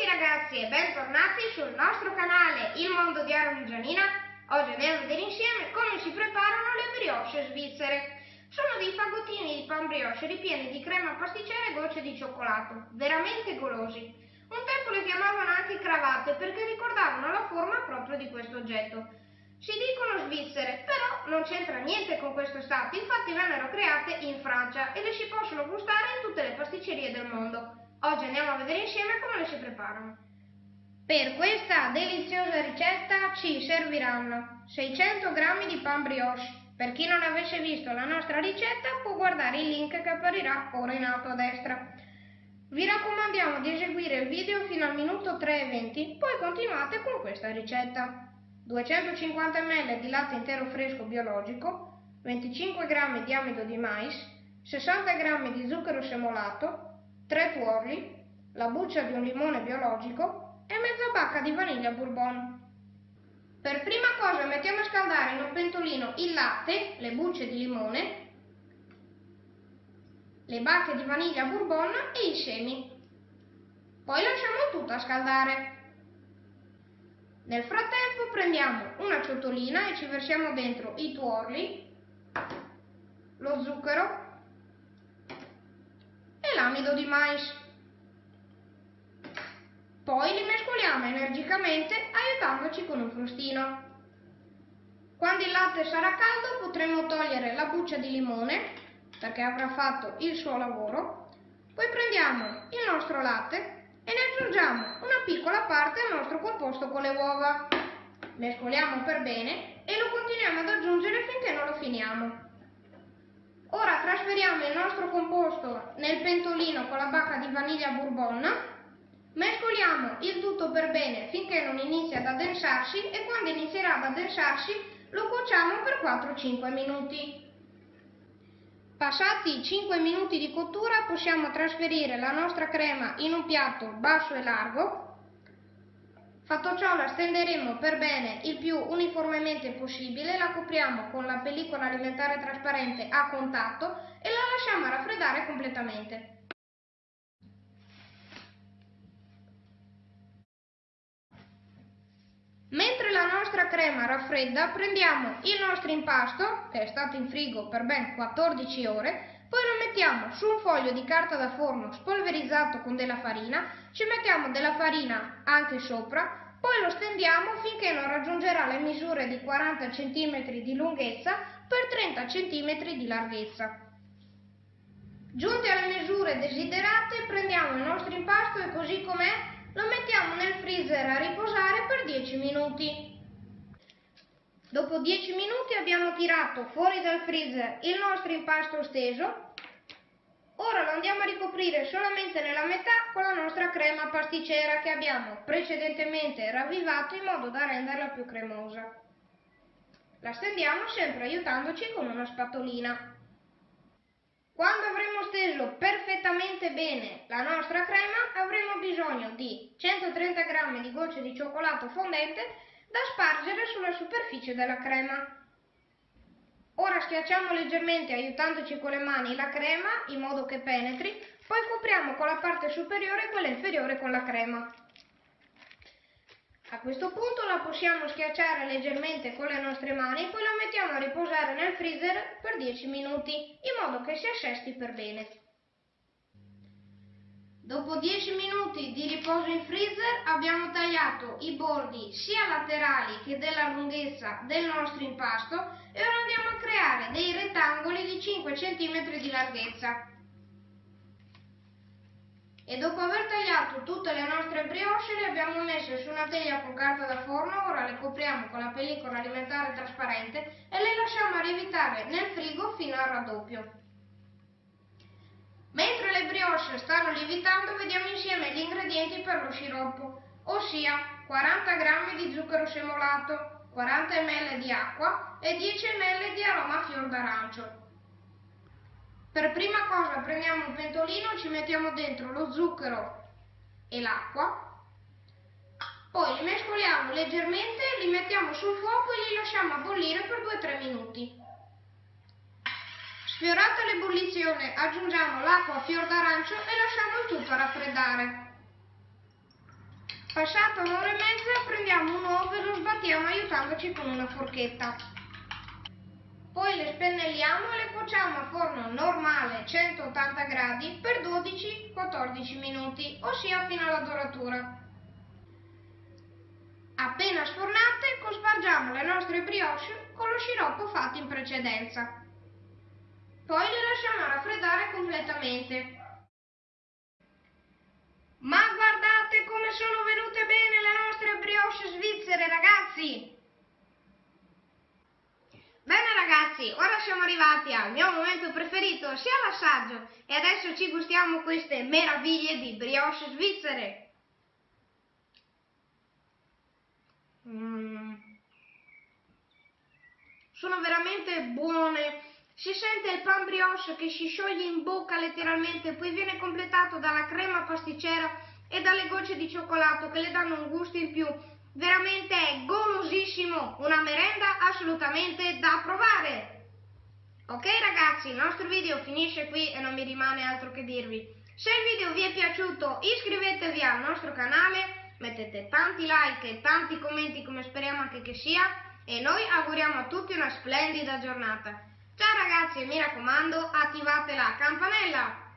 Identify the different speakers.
Speaker 1: tutti ragazzi e bentornati sul nostro canale Il Mondo di Aaron Gianina. Oggi andiamo a vedere insieme come si preparano le brioche svizzere. Sono dei fagottini di pan brioche ripieni di crema pasticcera e gocce di cioccolato, veramente golosi. Un tempo le chiamavano anche cravatte perché ricordavano la forma proprio di questo oggetto. Si dicono svizzere, però non c'entra niente con questo stato, infatti vennero create in Francia e le si possono gustare in tutte le pasticcerie del mondo. Oggi andiamo a vedere insieme come le si preparano. Per questa deliziosa ricetta ci serviranno 600 g di pan brioche. Per chi non avesse visto la nostra ricetta può guardare il link che apparirà ora in alto a destra. Vi raccomandiamo di eseguire il video fino al minuto 3,20, poi continuate con questa ricetta. 250 ml di latte intero fresco biologico, 25 g di amido di mais, 60 g di zucchero semolato, 3 tuorli, la buccia di un limone biologico e mezza bacca di vaniglia bourbon. Per prima cosa mettiamo a scaldare in un pentolino il latte, le bucce di limone, le bacche di vaniglia bourbon e i semi. Poi lasciamo tutto a scaldare. Nel frattempo prendiamo una ciotolina e ci versiamo dentro i tuorli, lo zucchero l'amido di mais. Poi li mescoliamo energicamente aiutandoci con un frustino. Quando il latte sarà caldo potremo togliere la buccia di limone perché avrà fatto il suo lavoro. Poi prendiamo il nostro latte e ne aggiungiamo una piccola parte al nostro composto con le uova. Mescoliamo per bene e lo continuiamo ad aggiungere finché non lo finiamo. Ora trasferiamo il nostro composto nel pentolino con la bacca di vaniglia bourbon, mescoliamo il tutto per bene finché non inizia ad addensarsi e quando inizierà ad addensarsi lo cuociamo per 4-5 minuti. Passati i 5 minuti di cottura possiamo trasferire la nostra crema in un piatto basso e largo Fatto ciò la stenderemo per bene il più uniformemente possibile, la copriamo con la pellicola alimentare trasparente a contatto e la lasciamo raffreddare completamente. Mentre la nostra crema raffredda, prendiamo il nostro impasto, che è stato in frigo per ben 14 ore, poi lo mettiamo su un foglio di carta da forno spolverizzato con della farina, ci mettiamo della farina anche sopra, poi lo stendiamo finché non raggiungerà le misure di 40 cm di lunghezza per 30 cm di larghezza. Giunte alle misure desiderate prendiamo il nostro impasto e così com'è lo mettiamo nel freezer a riposare per 10 minuti. Dopo 10 minuti abbiamo tirato fuori dal freezer il nostro impasto steso Ora lo andiamo a ricoprire solamente nella metà con la nostra crema pasticcera che abbiamo precedentemente ravvivato in modo da renderla più cremosa. La stendiamo sempre aiutandoci con una spatolina. Quando avremo steso perfettamente bene la nostra crema avremo bisogno di 130 g di gocce di cioccolato fondente da spargere sulla superficie della crema. Ora schiacciamo leggermente aiutandoci con le mani la crema in modo che penetri, poi copriamo con la parte superiore e quella inferiore con la crema. A questo punto la possiamo schiacciare leggermente con le nostre mani, poi la mettiamo a riposare nel freezer per 10 minuti, in modo che si assesti per bene. Dopo 10 minuti di riposo in freezer abbiamo tagliato i bordi sia laterali che della lunghezza del nostro impasto e ora andiamo a creare dei rettangoli di 5 cm di larghezza. E dopo aver tagliato tutte le nostre brioche le abbiamo messe su una teglia con carta da forno, ora le copriamo con la pellicola alimentare trasparente e le lasciamo lievitare nel frigo fino al raddoppio. Brioche stanno lievitando vediamo insieme gli ingredienti per lo sciroppo, ossia 40 g di zucchero semolato, 40 ml di acqua e 10 ml di aroma fior d'arancio. Per prima cosa prendiamo un pentolino, ci mettiamo dentro lo zucchero e l'acqua, poi li mescoliamo leggermente, li mettiamo sul fuoco e li lasciamo bollire per 2-3 minuti. Sfiorata l'ebollizione aggiungiamo l'acqua a fior d'arancio e lasciamo il tutto raffreddare. Passata un'ora e mezza prendiamo un uovo e lo sbattiamo aiutandoci con una forchetta. Poi le spennelliamo e le cuociamo a forno normale 180 gradi per 12-14 minuti, ossia fino alla doratura. Appena sfornate cospargiamo le nostre brioche con lo sciroppo fatto in precedenza. Poi le lasciamo raffreddare completamente. Ma guardate come sono venute bene le nostre brioche svizzere, ragazzi! Bene ragazzi, ora siamo arrivati al mio momento preferito, sia l'assaggio, e adesso ci gustiamo queste meraviglie di brioche svizzere. Mm. Sono veramente buone. Si sente il pan brioche che si scioglie in bocca letteralmente, poi viene completato dalla crema pasticcera e dalle gocce di cioccolato che le danno un gusto in più. Veramente è golosissimo, una merenda assolutamente da provare. Ok ragazzi, il nostro video finisce qui e non mi rimane altro che dirvi. Se il video vi è piaciuto iscrivetevi al nostro canale mettete tanti like e tanti commenti come speriamo anche che sia e noi auguriamo a tutti una splendida giornata. Ciao ragazzi e mi raccomando attivate la campanella!